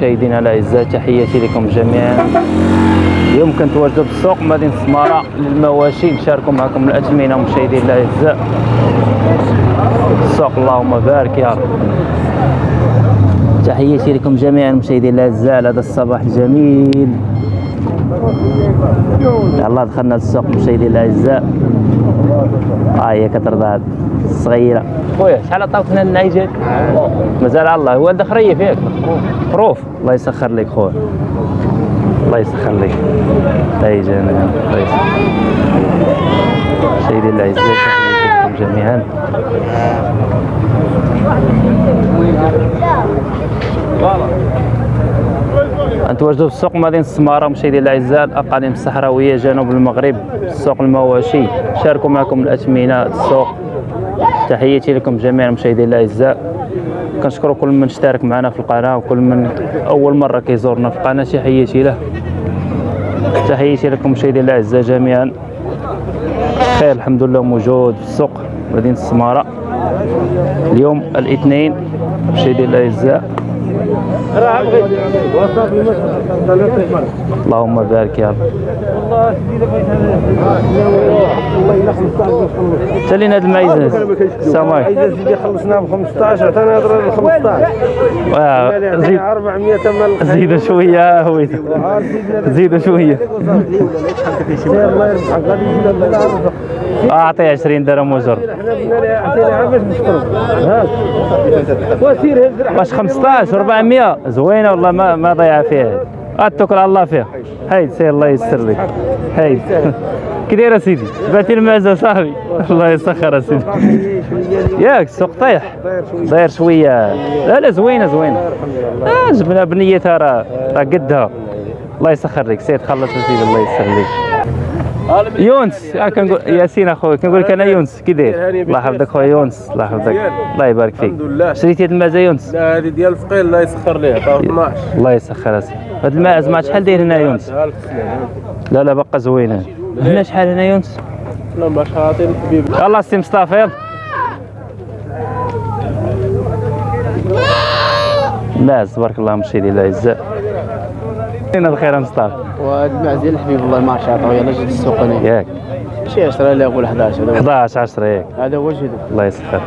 مشاهدينا الاعزاء تحياتي لكم جميعا. اليوم كنتواجدوا في السوق مدينة السماره للمواشي نشاركوا معكم الاثمنه مشاهدينا الأعزاء. السوق اللهم بارك يا رب. تحياتي لكم جميعا مشاهدينا الأعزاء. على هذا الصباح الجميل يلا دخلنا للسوق مشاهدينا الأعزاء. ها هي كترضى الصغيره خويا شحال عطاوك لنا العيجات مازال على الله هو دخريه فيك. خروف الله يسخر لك خويا. الله يسخر لك. اي جميعا الله يسخر الاعزاء تحياتي لكم جميعا. نتواجدوا في السوق؟ مدينة السمارة مشاهدينا الأعزاء الأقاليم الصحراوية جنوب المغرب سوق المواشي. شاركوا معكم الأثمنة السوق. تحياتي لكم جميعا مشاهدينا الأعزاء. كنشكر كل من اشترك معنا في القناة وكل من أول مرة كيزورنا في القناة. تحياتي له. تحياتي لكم مشاهدينا الأعزاء جميعا. خير الحمد لله موجود في السوق مدينة السمارة. اليوم الاثنين مشاهدينا الأعزاء. اللهم بارك يا رب. سالينا هاد المعيزة. السماك سيدي خلصنا ب 15 عطانا هضره ل 15 زيد 400 مال زيدوا شوية هويدا زيدوا شوية. الله أعطي 20 درهم وزر. واش 15 400 زوينة والله ما ما ضيع فيها اتوكل على الله فيها هيد سير الله يستر لك. هيد كي داير سيدي؟ بعتي المعزة صاحبي. الله يسخر سيدي. ياك السوق طيح داير شوية. لا لا زوينة زوينة. آه جبنا بنيتها راه راه قدها. الله يسخر لك. سيد خلص سيدي الله يسر لك. يونس آه كنقول ياسين اخويا كنقول لك أنا يونس كي داير؟ الله يحفظك خويا يونس الله يحفظك الله يبارك فيك. الحمد لله. شريتي هاد المعزة يونس؟ لا هذه ديال الفقير الله يسخر ليه عطاو 12 الله يسخر أسي. هاد الماعز ما شحال داير هنا يونس؟ لا لا بقى زوينه هنا. شحال هنا يونس؟ لا باش عاطي الحبيب. يلا سي مصطفى يلا. لا تبارك الله مشيدي الاعزاء فين الخير مصطفى. وهاد المعزل الحبيب الله ما عطاو يلا جيت السوق أنا ياك. شي 10 لا يقول 11 هذا هو- 11 10 ياك هذا هو جهده الله يسخر.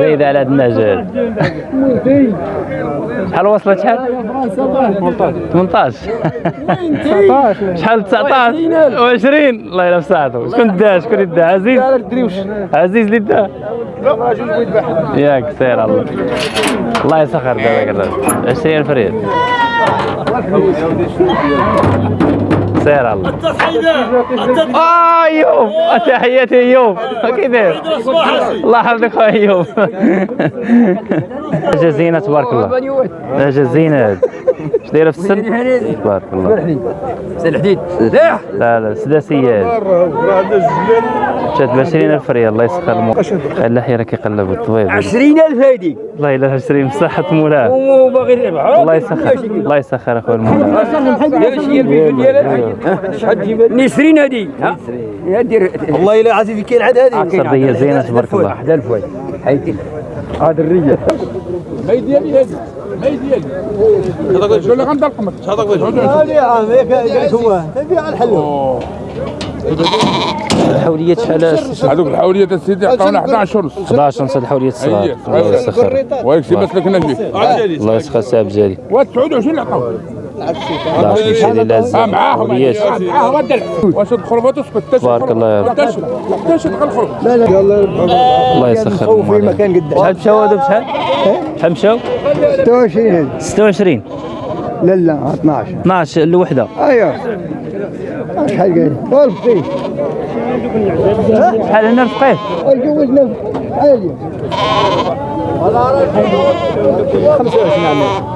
زيد على هاد النجال شحال وصلت شحال؟ 18 شحال؟ 19 و20 الله يلا مساعدو شكون دا شكون دا عزيز. عزيز اللي دا ياك سير الله. الله يسخر دابا الراجل 20000 ريال سير الله. آه ايوب تحياتي ايوب كي داير الله يحفظك ايوب حاجة زينه تبارك الله. حاجة زينه اش دايره في السن تبارك الله سي الحديد لا لا سداسيه هاد جات ب 20000 ريال الله يسخر المو اللحيه راه كيقلب الطبيب 20000 هادي الله يلا 20 بصحة مولاه وباغي يربح الله يسخر الله يسخر اخويا ديالك شحال تجيب نسرين هادي والله الا عزيزي كاين عاد هذه صديه زينه تبارك الله 11000 واحد حيدي هذا الرجال هذه. يا عم هيك هو تبيع على الحلو الحوليات شحال؟ هذوك الحولية السيدي عطاونا 11 ونص 11 ونص الحوليات الصغار. الله يسخر. ويكسي بس لك نجي الله يسخر ساب جاري و29 اللي عطاونا الله يشفي لي لازم. ها معاهم حوليات معاهم ودى واش تدخل وتسكت تبارك الله يا رب. 11 11 دخل خرج الله. يسخر في مكان قدام شحال مشاو هذا بشحال؟ شحال مشاو؟ 26 26 لا لا 12 12 الوحدة. أيوه. شحال قال؟ والفقيه شحال هنا الفقيه؟ جوزنا عالية. 25 عام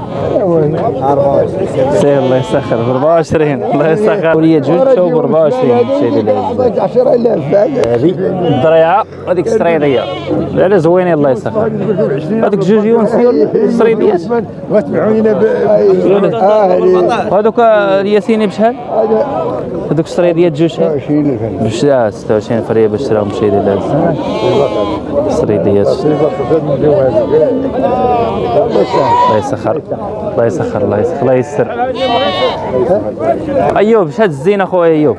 سير الله يسخر ب 24 الله يسخر ولية جوج شو ب 24 سيدي العزيز 10000 هذه الضريعه هذيك السريديه لا زوينين الله يسخر هذوك جوج يونسيون السريديات ب وهذوك الياسيني بشحال هذوك السريديات جوج شحال 20000 باش آه، 26 فريه باش تراهم شي ديال هاد السريديات الله يسخر الله يسخر الله يسخر الله يسر أيوب شاد الزينة خويا أيوب.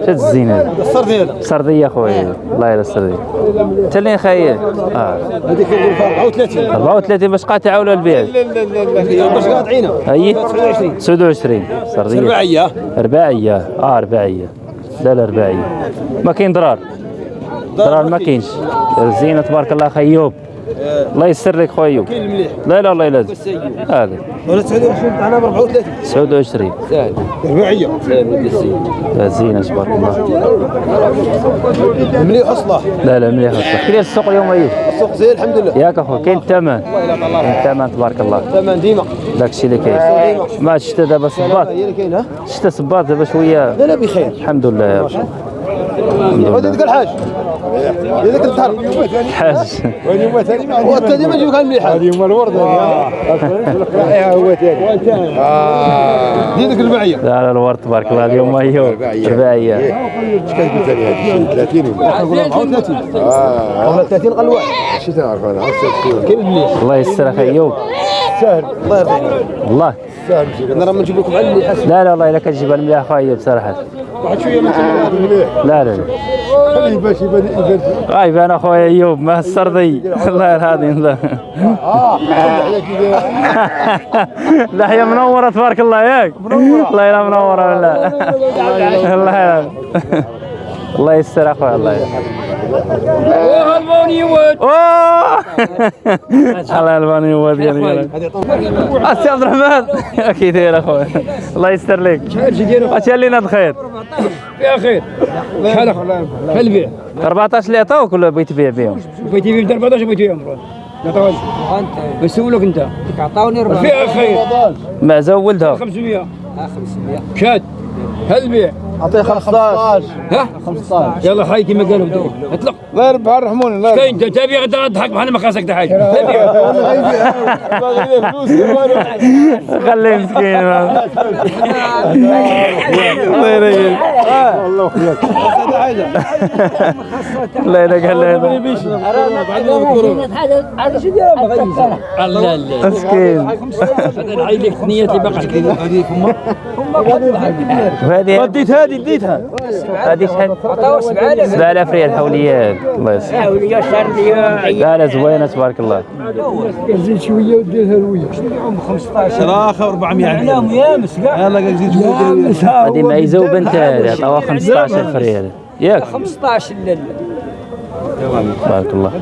شاد الزينة. السردين سرديه خويا الله يلا السرديه انت اللي خايل آه. هذيك 34 34 باش قاطعه ولا البيع. باش قاطعينها اي 29 سردية. رباعيه رباعيه آه رباعيه لا لا رباعيه ما كاين ضرار. ضرار ما كاينش. الزينة تبارك الله أخي أيوب. الله يسر لك خويا ايوب لا لا الله يلازم هذا. ولا 29 تاعنا ب 34 29 رباعية. زينه تبارك الله. مليح اصلاح لا لا مليح الصح كيف السوق اليوم أيوب؟ السوق زين الحمد لله. ياك أخويا كاين الثمن. كاين الثمن تبارك الله. ثمن ديما. داك الشيء اللي كاين. ما الشتا دابا صباط. الشتا صباط دابا شوية. لا لا بخير. الحمد لله يا رب. ودي ديك الحاج هذيك الدهر حاج. وانت ديما نجيبك المليحه هذه هما الورده هو ثاني ديك الرباعيه لا لا الورد تبارك الله اليوم ايوب رباعيه اش كتقول ثاني هذه؟ 30 ولا؟ 34 آه. 30 قال واحد شي تعرف أنا؟ كاين المليح الله يستر أخي أيوب. ساهل الله يرضي عليك. والله شي أنا راه ما نجيب لكم على المليح لا لا والله إلا كتجيب المليح اخويا ايوب صراحة واحد شوية ما مليح لا لا لا خليه باش يبان يبان اخويا أيوب ما السرضي الله على كذا لحيه منورة تبارك الله ياك. الله يلا منورة ولا الله يلا الله يستر اخويا الله يلا وهالبوني ود اوه الله الباني هو ديالي اسي عبد الرحمن كي داير اخويا الله يستر لك اش لينا الخير يا خير شحال شحال البيع 14 اللي عطاوك ولا بغيت تبيع بهم بغيتي بيع 14 بغيتي بيع عطاوك بسولك انت عطاوني ربع فيها خير معزه ولدها 500 500 شاد هل البيع أعطيه 15 ها؟ 15 يلا حي كما قالوا بدو اطلق. الله يربح الرحمن الله كاين انت تبي غدا تضحك بحال ما خاصك تحاج تبي. خليه مسكين الله يريح الله يريح لا لا مسكين هذا العيل لك نية اللي باقي وهذه اديت هذه اديتها هذه شحال؟ عطاو 7000 7000 ريال حوليات الله يسلمك لا لا زوينه تبارك الله زيد شوية وديرها لويا 15 الآخر 400 نعم يا مسكا يلا قال زيد شوية هذه معيزه هذه عطاوها 15000 ريال ياك. 15 لا بارك الله.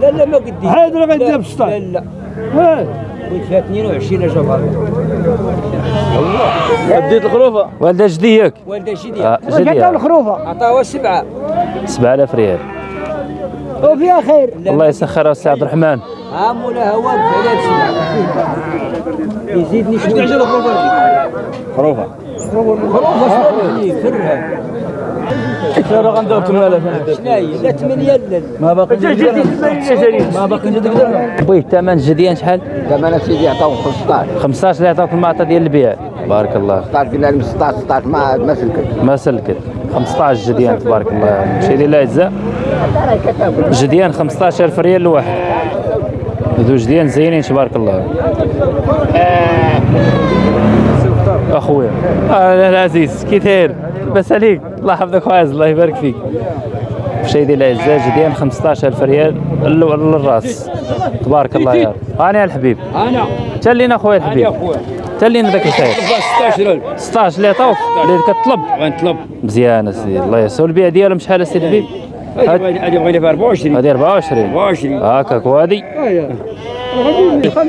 لا لا ما قدي هذا راه غيدير ب 16 لا لا. قلت فيها 22 جبار اديت الخروفة. والده جديك والده شديد آه، جديك عطاوها سبعة. 7000 ريال. وفيها خير. الله يسخرها السي عبد الرحمن. ها مولاها واقف على سبعه يزيدني شوية تعجل الخروفه هذه خروفه فرها ترى غندير 8000 شناهي لا 8 لا ما باقي ما باقي درهم بوي الثمن جديان شحال؟ ثمن سيدي عطاو 15 15 اللي عطاوك المعطى ديال البيع بارك الله 16 قلنا لهم 16 16 ما ما سلكت ما سلكت 15 جديان تبارك الله شي لله اجزاء جديان 15000 ريال الواحد ذو جديان زينين تبارك الله. أخويا. آه العزيز كي داير لاباس عليك. الله يحفظك فايز الله يبارك فيك. شي ديال الاعزاء جديان 15000 ريال لل- للراس. تبارك الله يا رب. أنا الحبيب. أنا. تلينا اخويا يا الحبيب. خويا. تلينا ذاك الخير. 16000 16 اللي عطاوك اللي كطلب غنطلب. مزيان أسيدي. الله يسر البيع ديالهم. شحال أسيدي الحبيب؟ هذه هذه بغينا فيها 24 هذه 24 24 هاكاك وهذه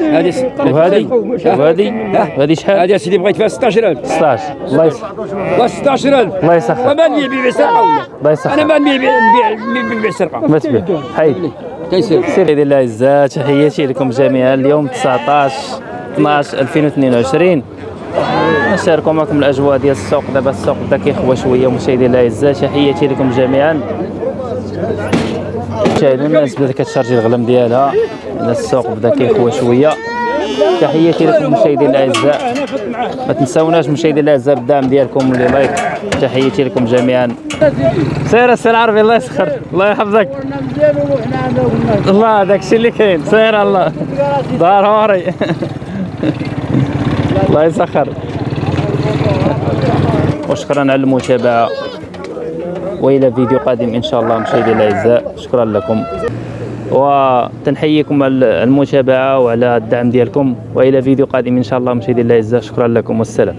هذه؟ وهذه وهذه وهذه شحال؟ هذه سيدي بغيت فيها 16000 16 الله لا 16000 الله يسخر. وما نبيع بيع سرقه ولا؟ الله يسخر. أنا ما نبيع بيع بيع بيع. سرقه ما تبيع حيد كيسير سيدي الله تحياتي لكم جميعا. اليوم 19 12 2022 نشاركوا معكم الأجواء ديال السوق. دابا السوق بدا كيخوى شوية. مشاهدي الله يعزها تحياتي لكم جميعا. مشاهدين الناس بدات كتشارجي الغلم ديالها. السوق بدا كيخوى شوية. تحياتي لكم مشاهدي الأعزاء. ما تنساوناش مشاهدي الأعزاء بالدعم ديالكم اللي like. تحياتي لكم جميعا. سير السي العربي الله يسخر. الله يحفظك. الله داك الشيء اللي كاين. سير الله. ضروري الله يسخر. وشكرا على المتابعة. وإلى فيديو قادم إن شاء الله مشاهدي الأعزاء. شكرا لكم. وتنحييكم على المتابعه وعلى الدعم ديالكم. وإلى فيديو قادم إن شاء الله مشاهدي الأعزاء. شكرا لكم. والسلام.